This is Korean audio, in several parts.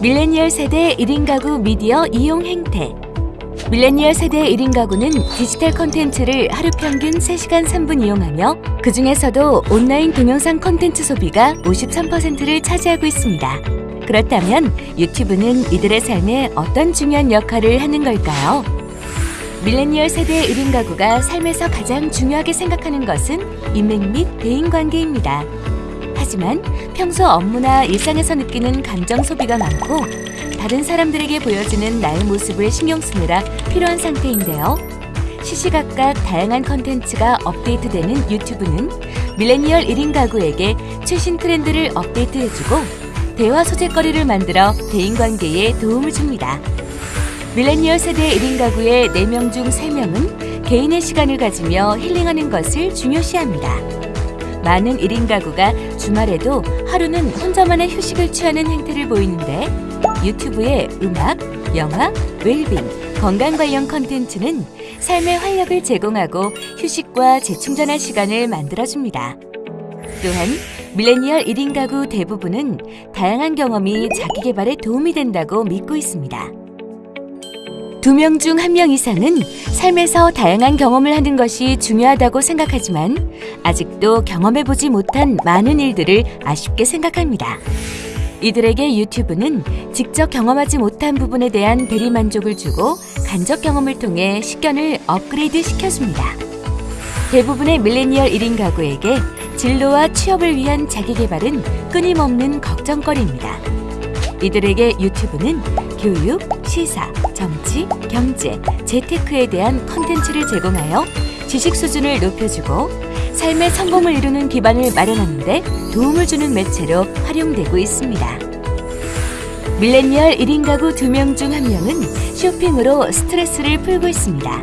밀레니얼 세대 1인 가구 미디어 이용 행태 밀레니얼 세대 1인 가구는 디지털 콘텐츠를 하루 평균 3시간 3분 이용하며 그 중에서도 온라인 동영상 콘텐츠 소비가 53%를 차지하고 있습니다. 그렇다면 유튜브는 이들의 삶에 어떤 중요한 역할을 하는 걸까요? 밀레니얼 세대 1인 가구가 삶에서 가장 중요하게 생각하는 것은 인맥 및 대인관계입니다. 하지만 평소 업무나 일상에서 느끼는 감정 소비가 많고 다른 사람들에게 보여주는 나의 모습을 신경 쓰느라 피로한 상태인데요. 시시각각 다양한 컨텐츠가 업데이트되는 유튜브는 밀레니얼 1인 가구에게 최신 트렌드를 업데이트해주고 대화 소재거리를 만들어 대인관계에 도움을 줍니다. 밀레니얼 세대 1인 가구의 4명 중 3명은 개인의 시간을 가지며 힐링하는 것을 중요시합니다. 많은 1인 가구가 주말에도 하루는 혼자만의 휴식을 취하는 행태를 보이는데 유튜브의 음악, 영화, 웰빙, 건강 관련 컨텐츠는 삶의 활력을 제공하고 휴식과 재충전할 시간을 만들어줍니다. 또한 밀레니얼 1인 가구 대부분은 다양한 경험이 자기 개발에 도움이 된다고 믿고 있습니다. 두 명 중 한 명 이상은 삶에서 다양한 경험을 하는 것이 중요하다고 생각하지만 아직도 경험해보지 못한 많은 일들을 아쉽게 생각합니다. 이들에게 유튜브는 직접 경험하지 못한 부분에 대한 대리만족을 주고 간접 경험을 통해 식견을 업그레이드 시켜줍니다. 대부분의 밀레니얼 1인 가구에게 진로와 취업을 위한 자기개발은 끊임없는 걱정거리입니다. 이들에게 유튜브는 교육, 시사, 정치, 경제, 재테크에 대한 컨텐츠를 제공하여 지식 수준을 높여주고 삶의 성공을 이루는 기반을 마련하는 데 도움을 주는 매체로 활용되고 있습니다. 밀레니얼 1인 가구 2명 중 1명은 쇼핑으로 스트레스를 풀고 있습니다.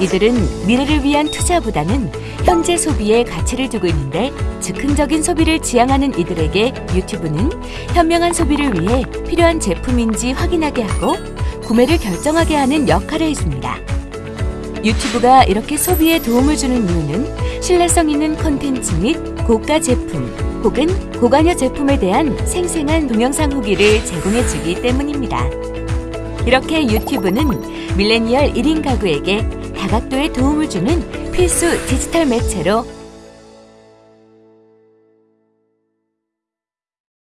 이들은 미래를 위한 투자보다는 현재 소비에 가치를 두고 있는데 즉흥적인 소비를 지향하는 이들에게 유튜브는 현명한 소비를 위해 필요한 제품인지 확인하게 하고 구매를 결정하게 하는 역할을 해줍니다. 유튜브가 이렇게 소비에 도움을 주는 이유는 신뢰성 있는 컨텐츠 및 고가 제품 혹은 고관여 제품에 대한 생생한 동영상 후기를 제공해주기 때문입니다. 이렇게 유튜브는 밀레니얼 1인 가구에게 다각도의 도움을 주는 필수 디지털 매체로